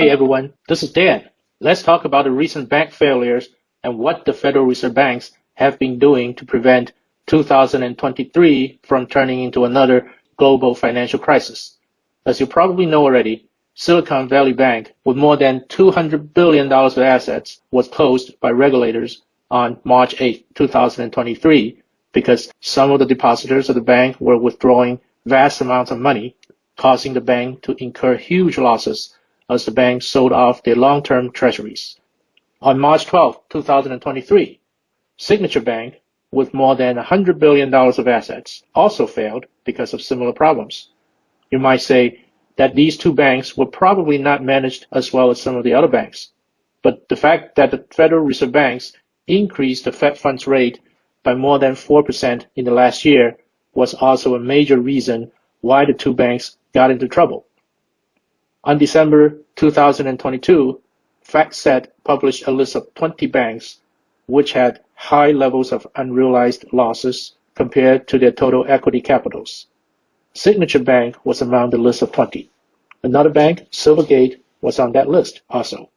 Hey everyone, this is Dan. Let's talk about the recent bank failures and what the Federal Reserve banks have been doing to prevent 2023 from turning into another global financial crisis. As you probably know already, Silicon Valley Bank, with more than $200 billion of assets, was closed by regulators on March 8, 2023, because some of the depositors of the bank were withdrawing vast amounts of money, causing the bank to incur huge losses as the bank sold off their long-term treasuries. On March 12, 2023, Signature Bank, with more than $100 billion of assets, also failed because of similar problems. You might say that these two banks were probably not managed as well as some of the other banks. But the fact that the Federal Reserve banks increased the Fed funds rate by more than 4% in the last year was also a major reason why the two banks got into trouble. On December 2022, FactSet published a list of 20 banks which had high levels of unrealized losses compared to their total equity capitals. Signature Bank was among the list of 20. Another bank, Silvergate, was on that list also.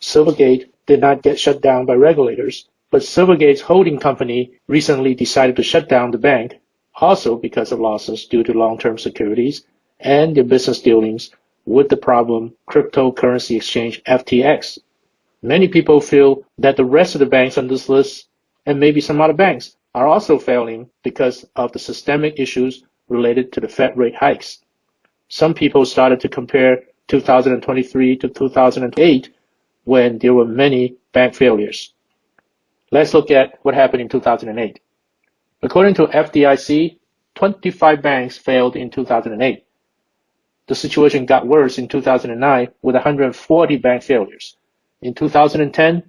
Silvergate did not get shut down by regulators, but Silvergate's holding company recently decided to shut down the bank, also because of losses due to long-term securities and their business dealings with the problem cryptocurrency exchange FTX. Many people feel that the rest of the banks on this list and maybe some other banks are also failing because of the systemic issues related to the Fed rate hikes. Some people started to compare 2023 to 2008 when there were many bank failures. Let's look at what happened in 2008. According to FDIC, 25 banks failed in 2008. The situation got worse in 2009 with 140 bank failures. In 2010,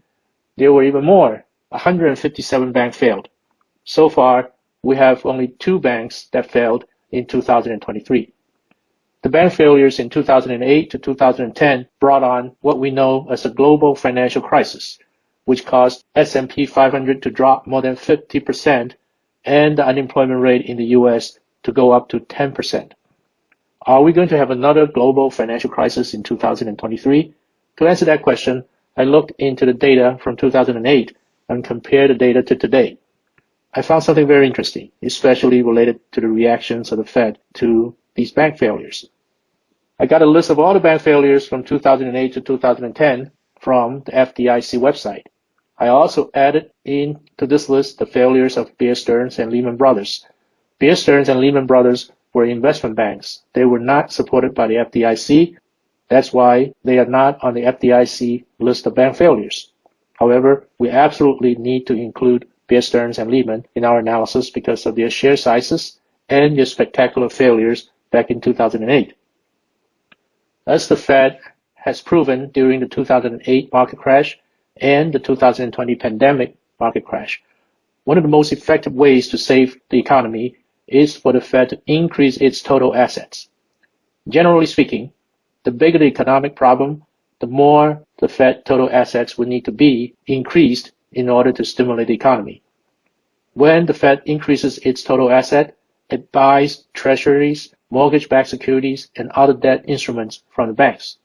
there were even more, 157 banks failed. So far, we have only two banks that failed in 2023. The bank failures in 2008 to 2010 brought on what we know as a global financial crisis, which caused S&P 500 to drop more than 50% and the unemployment rate in the US to go up to 10%. Are we going to have another global financial crisis in 2023? To answer that question, I looked into the data from 2008 and compared the data to today. I found something very interesting, especially related to the reactions of the Fed to these bank failures. I got a list of all the bank failures from 2008 to 2010 from the FDIC website. I also added into this list the failures of Bear Stearns and Lehman Brothers. Bear Stearns and Lehman Brothers were investment banks. They were not supported by the FDIC. That's why they are not on the FDIC list of bank failures. However, we absolutely need to include Bear Stearns and Lehman in our analysis because of their share sizes and their spectacular failures back in 2008. As the Fed has proven during the 2008 market crash and the 2020 pandemic market crash, one of the most effective ways to save the economy is for the Fed to increase its total assets. Generally speaking, the bigger the economic problem, the more the Fed total assets would need to be increased in order to stimulate the economy. When the Fed increases its total asset, it buys treasuries, mortgage-backed securities, and other debt instruments from the banks.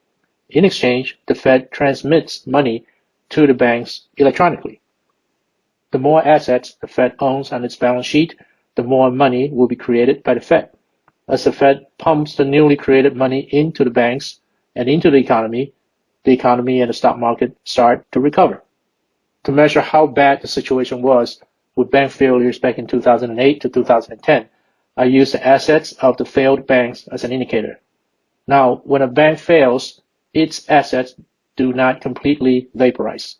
In exchange, the Fed transmits money to the banks electronically. The more assets the Fed owns on its balance sheet, the more money will be created by the Fed. As the Fed pumps the newly created money into the banks and into the economy, the economy and the stock market start to recover. To measure how bad the situation was with bank failures back in 2008 to 2010, I used the assets of the failed banks as an indicator. Now, when a bank fails, its assets do not completely vaporize.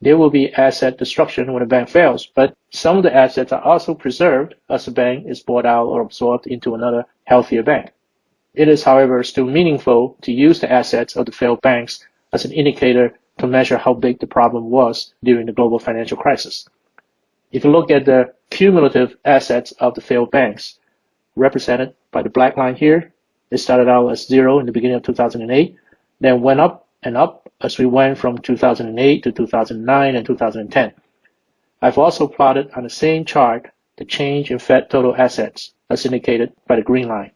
There will be asset destruction when a bank fails, but some of the assets are also preserved as the bank is bought out or absorbed into another healthier bank. It is, however, still meaningful to use the assets of the failed banks as an indicator to measure how big the problem was during the global financial crisis. If you look at the cumulative assets of the failed banks, represented by the black line here, it started out as zero in the beginning of 2008, then went up and up as we went from 2008 to 2009 and 2010. I've also plotted on the same chart the change in Fed total assets as indicated by the green line.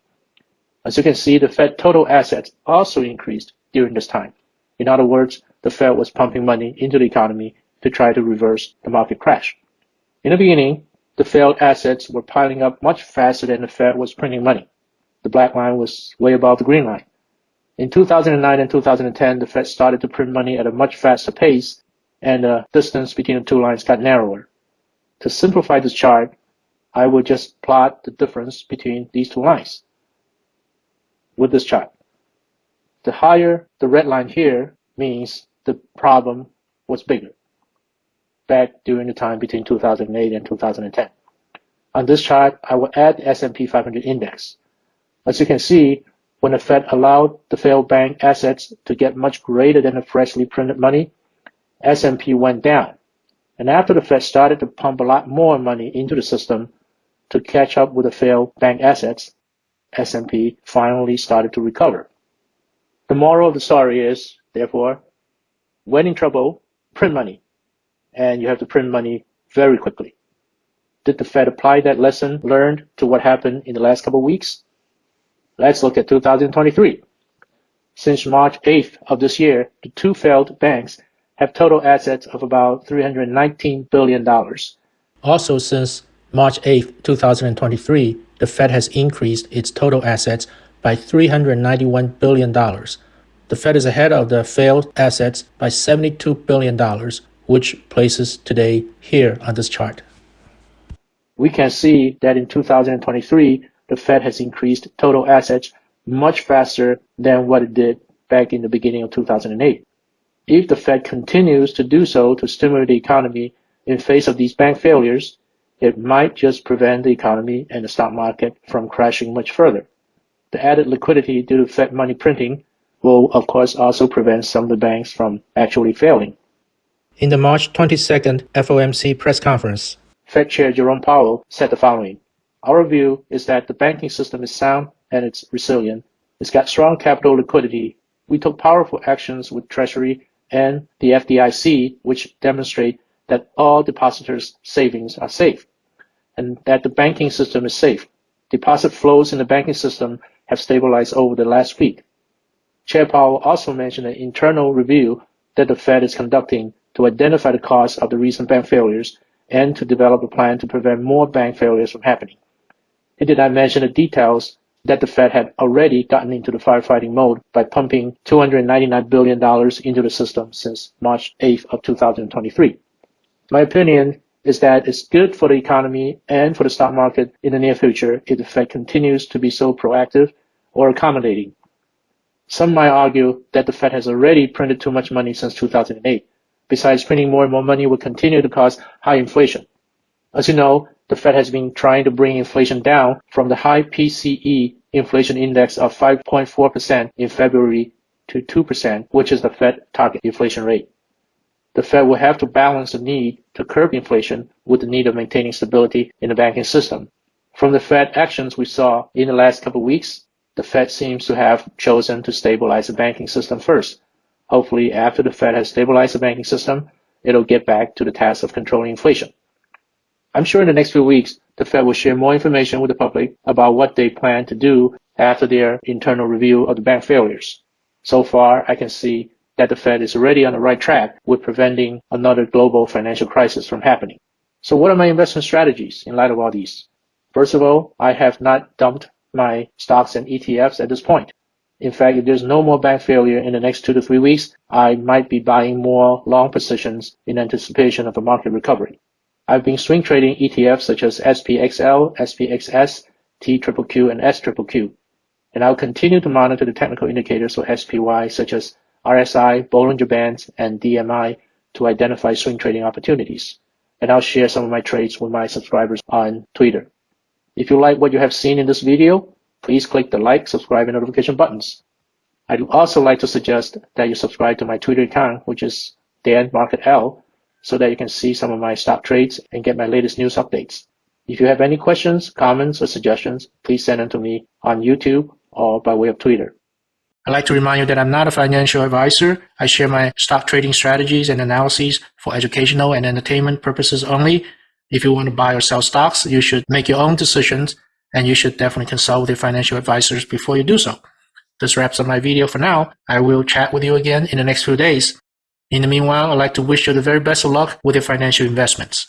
As you can see, the Fed total assets also increased during this time. In other words, the Fed was pumping money into the economy to try to reverse the market crash. In the beginning, the failed assets were piling up much faster than the Fed was printing money. The black line was way above the green line. In 2009 and 2010, the Fed started to print money at a much faster pace, and the distance between the two lines got narrower. To simplify this chart, I will just plot the difference between these two lines with this chart. The higher the red line here means the problem was bigger back during the time between 2008 and 2010. On this chart, I will add the S&P 500 index. As you can see, when the Fed allowed the failed bank assets to get much greater than the freshly printed money, S&P went down. And after the Fed started to pump a lot more money into the system to catch up with the failed bank assets, S&P finally started to recover. The moral of the story is, therefore, when in trouble, print money. And you have to print money very quickly. Did the Fed apply that lesson learned to what happened in the last couple of weeks? Let's look at 2023. Since March 8th of this year, the two failed banks have total assets of about $319 billion. Also, since March 8th, 2023, the Fed has increased its total assets by $391 billion. The Fed is ahead of the failed assets by $72 billion, which places today here on this chart. We can see that in 2023, the Fed has increased total assets much faster than what it did back in the beginning of 2008. If the Fed continues to do so to stimulate the economy in face of these bank failures, it might just prevent the economy and the stock market from crashing much further. The added liquidity due to Fed money printing will, of course, also prevent some of the banks from actually failing. In the March 22nd FOMC press conference, Fed Chair Jerome Powell said the following Our view is that the banking system is sound and it's resilient. It's got strong capital liquidity. We took powerful actions with Treasury and the FDIC, which demonstrate that all depositors' savings are safe and that the banking system is safe. Deposit flows in the banking system have stabilized over the last week. Chair Powell also mentioned an internal review that the Fed is conducting to identify the cause of the recent bank failures and to develop a plan to prevent more bank failures from happening. He did not mention the details that the Fed had already gotten into the firefighting mode by pumping $299 billion into the system since March 8th of 2023. My opinion is that it's good for the economy and for the stock market in the near future if the Fed continues to be so proactive or accommodating. Some might argue that the Fed has already printed too much money since 2008 Besides, printing more and more money will continue to cause high inflation. As you know, the Fed has been trying to bring inflation down from the high PCE inflation index of 5.4% in February to 2%, which is the Fed target inflation rate. The Fed will have to balance the need to curb inflation with the need of maintaining stability in the banking system. From the Fed actions we saw in the last couple of weeks, the Fed seems to have chosen to stabilize the banking system first Hopefully, after the Fed has stabilized the banking system, it'll get back to the task of controlling inflation. I'm sure in the next few weeks, the Fed will share more information with the public about what they plan to do after their internal review of the bank failures. So far, I can see that the Fed is already on the right track with preventing another global financial crisis from happening. So what are my investment strategies in light of all these? First of all, I have not dumped my stocks and ETFs at this point. In fact, if there's no more bank failure in the next two to three weeks, I might be buying more long positions in anticipation of a market recovery. I've been swing trading ETFs such as SPXL, SPXS, TQQQ, and SQQQ. And I'll continue to monitor the technical indicators for SPY such as RSI, Bollinger Bands, and DMI to identify swing trading opportunities. And I'll share some of my trades with my subscribers on Twitter. If you like what you have seen in this video, please click the like, subscribe, and notification buttons. I'd also like to suggest that you subscribe to my Twitter account, which is Dan Market L, so that you can see some of my stock trades and get my latest news updates. If you have any questions, comments, or suggestions, please send them to me on YouTube or by way of Twitter. I'd like to remind you that I'm not a financial advisor. I share my stock trading strategies and analyses for educational and entertainment purposes only. If you want to buy or sell stocks, you should make your own decisions and you should definitely consult with your financial advisors before you do so. this wraps up my video for now. I will chat with you again in the next few days. In the meanwhile, I'd like to wish you the very best of luck with your financial investments.